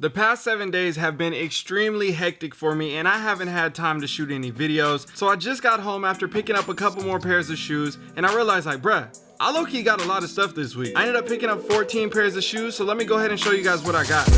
The past seven days have been extremely hectic for me and I haven't had time to shoot any videos. So I just got home after picking up a couple more pairs of shoes and I realized like, bruh, I low-key got a lot of stuff this week. I ended up picking up 14 pairs of shoes, so let me go ahead and show you guys what I got.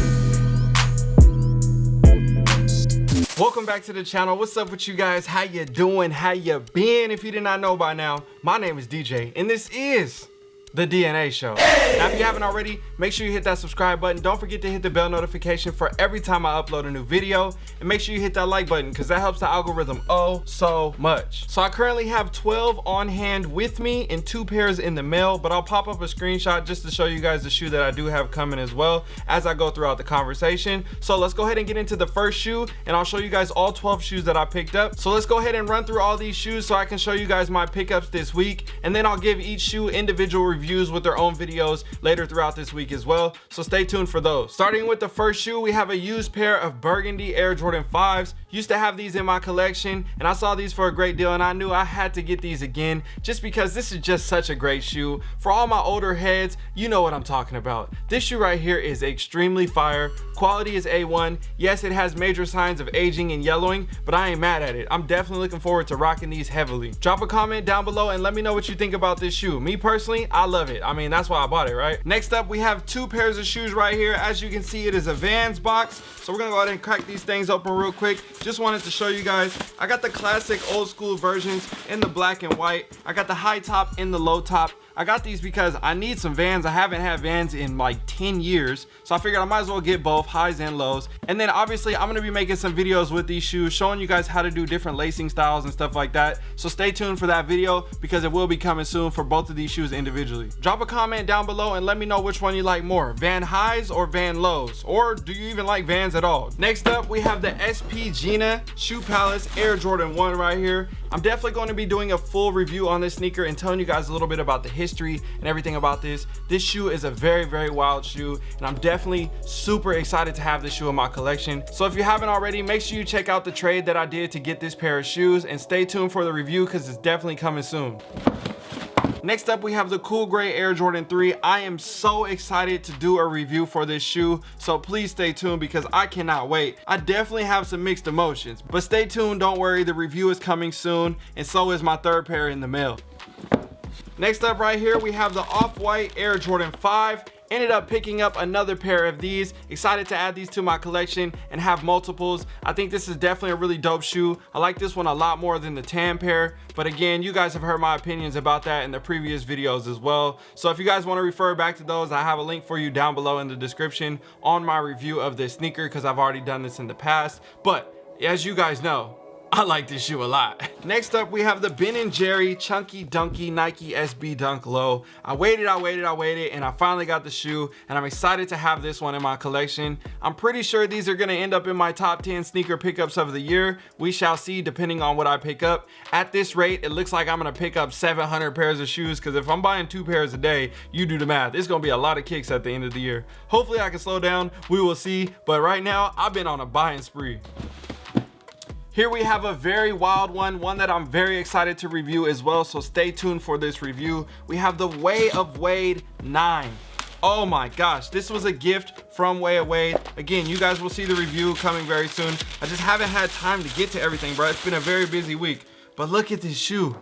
Welcome back to the channel. What's up with you guys? How you doing? How you been? If you did not know by now, my name is DJ and this is the DNA show. Now, if you haven't already, make sure you hit that subscribe button. Don't forget to hit the bell notification for every time I upload a new video. And make sure you hit that like button because that helps the algorithm oh so much. So I currently have 12 on hand with me and two pairs in the mail, but I'll pop up a screenshot just to show you guys the shoe that I do have coming as well as I go throughout the conversation. So let's go ahead and get into the first shoe and I'll show you guys all 12 shoes that I picked up. So let's go ahead and run through all these shoes so I can show you guys my pickups this week. And then I'll give each shoe individual reviews reviews with their own videos later throughout this week as well. So stay tuned for those. Starting with the first shoe we have a used pair of burgundy air jordan 5s used to have these in my collection and i saw these for a great deal and i knew i had to get these again just because this is just such a great shoe. For all my older heads you know what i'm talking about. This shoe right here is extremely fire. Quality is a1 yes it has major signs of aging and yellowing but i ain't mad at it. I'm definitely looking forward to rocking these heavily. Drop a comment down below and let me know what you think about this shoe. Me personally i love it. I mean that's why i bought it right? Next up we have two pairs of shoes right here. As you can see it is a vans box. So we're gonna go ahead and crack these things open real quick just wanted to show you guys i got the classic old school versions in the black and white. I got the high top in the low top I got these because I need some Vans. I haven't had Vans in like 10 years. So I figured I might as well get both highs and lows. And then obviously I'm gonna be making some videos with these shoes, showing you guys how to do different lacing styles and stuff like that. So stay tuned for that video because it will be coming soon for both of these shoes individually. Drop a comment down below and let me know which one you like more, Van highs or Van lows? Or do you even like Vans at all? Next up, we have the SP Gina Shoe Palace Air Jordan 1 right here. I'm definitely going to be doing a full review on this sneaker and telling you guys a little bit about the history and everything about this. This shoe is a very, very wild shoe and I'm definitely super excited to have this shoe in my collection. So if you haven't already, make sure you check out the trade that I did to get this pair of shoes and stay tuned for the review because it's definitely coming soon. Next up, we have the Cool Gray Air Jordan 3. I am so excited to do a review for this shoe, so please stay tuned because I cannot wait. I definitely have some mixed emotions, but stay tuned, don't worry, the review is coming soon, and so is my third pair in the mail. Next up right here, we have the Off-White Air Jordan 5 ended up picking up another pair of these. Excited to add these to my collection and have multiples. I think this is definitely a really dope shoe. I like this one a lot more than the tan pair but again you guys have heard my opinions about that in the previous videos as well. So if you guys want to refer back to those i have a link for you down below in the description on my review of this sneaker because i've already done this in the past. But as you guys know I like this shoe a lot. Next up, we have the Ben & Jerry Chunky Dunky Nike SB Dunk Low. I waited, I waited, I waited, and I finally got the shoe, and I'm excited to have this one in my collection. I'm pretty sure these are gonna end up in my top 10 sneaker pickups of the year. We shall see depending on what I pick up. At this rate, it looks like I'm gonna pick up 700 pairs of shoes, because if I'm buying two pairs a day, you do the math. It's gonna be a lot of kicks at the end of the year. Hopefully I can slow down, we will see, but right now, I've been on a buying spree. Here we have a very wild one, one that I'm very excited to review as well, so stay tuned for this review. We have the Way of Wade 9. Oh my gosh, this was a gift from Way of Wade. Again, you guys will see the review coming very soon. I just haven't had time to get to everything, bro. It's been a very busy week. But look at this shoe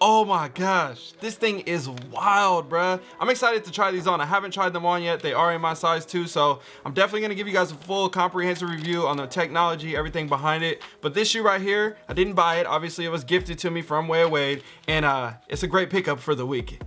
oh my gosh this thing is wild bruh. I'm excited to try these on. I haven't tried them on yet. They are in my size too so i'm definitely to give you guys a full comprehensive review on the technology everything behind it. But this shoe right here i didn't buy it. Obviously it was gifted to me from way wade and uh it's a great pickup for the week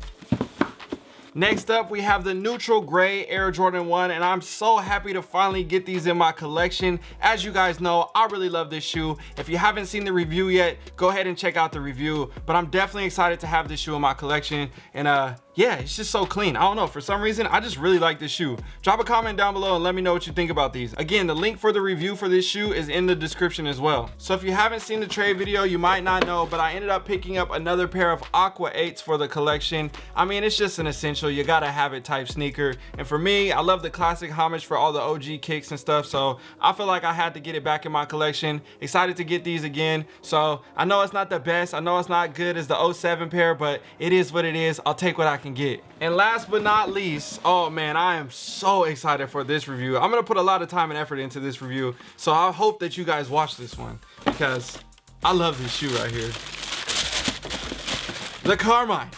Next up, we have the neutral gray Air Jordan 1, and I'm so happy to finally get these in my collection. As you guys know, I really love this shoe. If you haven't seen the review yet, go ahead and check out the review. But I'm definitely excited to have this shoe in my collection. And uh, yeah it's just so clean. I don't know for some reason i just really like this shoe. Drop a comment down below and let me know what you think about these. Again the link for the review for this shoe is in the description as well. So if you haven't seen the trade video you might not know but i ended up picking up another pair of aqua 8s for the collection. I mean it's just an essential. You gotta have it type sneaker. And for me i love the classic homage for all the og kicks and stuff so i feel like i had to get it back in my collection. Excited to get these again. So i know it's not the best. I know it's not good as the 07 pair but it is what it is. I'll take what i can get. And last but not least, oh man, I am so excited for this review. I'm gonna put a lot of time and effort into this review. So I hope that you guys watch this one because I love this shoe right here. The Carmine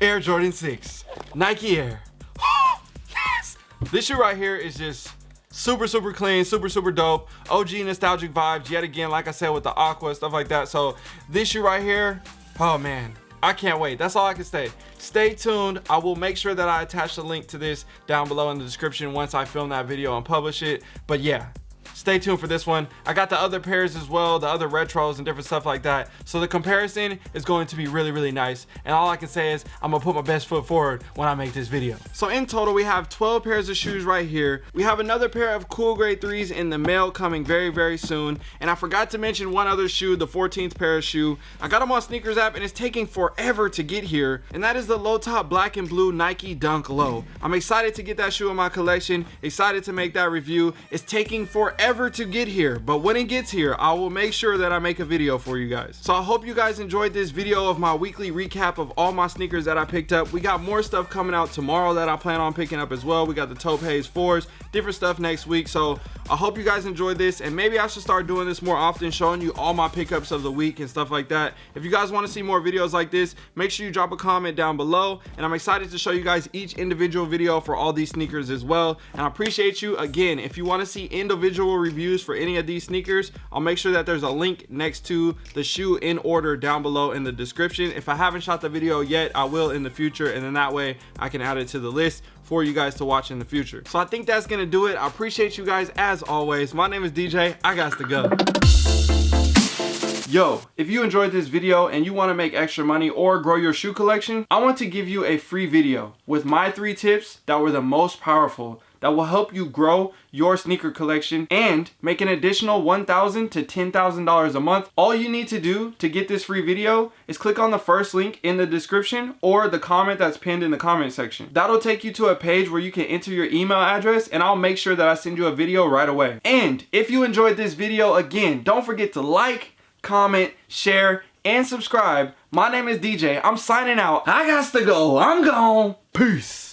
Air Jordan 6 Nike Air. Oh, yes! This shoe right here is just super super clean super super dope og nostalgic vibes yet again like i said with the aqua stuff like that so this shoe right here oh man i can't wait. That's all i can say. Stay tuned. I will make sure that i attach the link to this down below in the description once i film that video and publish it. But yeah stay tuned for this one. I got the other pairs as well the other retros and different stuff like that. So the comparison is going to be really really nice. And all i can say is i'm gonna put my best foot forward when i make this video. So in total we have 12 pairs of shoes right here. We have another pair of cool gray threes in the mail coming very very soon. And i forgot to mention one other shoe the 14th pair of shoe. I got them on sneakers app and it's taking forever to get here. And that is the low top black and blue nike dunk low. I'm excited to get that shoe in my collection. Excited to make that review. It's taking forever forever to get here but when it gets here i will make sure that i make a video for you guys. So i hope you guys enjoyed this video of my weekly recap of all my sneakers that i picked up. We got more stuff coming out tomorrow that i plan on picking up as well. We got the Haze 4s different stuff next week. So i hope you guys enjoyed this and maybe i should start doing this more often showing you all my pickups of the week and stuff like that. If you guys want to see more videos like this make sure you drop a comment down below and i'm excited to show you guys each individual video for all these sneakers as well. And i appreciate you again. If you want to see individual reviews for any of these sneakers i'll make sure that there's a link next to the shoe in order down below in the description. If i haven't shot the video yet i will in the future and then that way i can add it to the list for you guys to watch in the future. So i think that's gonna do it. I appreciate you guys as always my name is dj i got to go Yo, if you enjoyed this video and you want to make extra money or grow your shoe collection, I want to give you a free video with my three tips that were the most powerful that will help you grow your sneaker collection and make an additional 1,000 to $10,000 a month. All you need to do to get this free video is click on the first link in the description or the comment that's pinned in the comment section. That'll take you to a page where you can enter your email address and I'll make sure that I send you a video right away. And if you enjoyed this video, again, don't forget to like, comment, share, and subscribe. My name is DJ. I'm signing out. I got to go. I'm gone. Peace.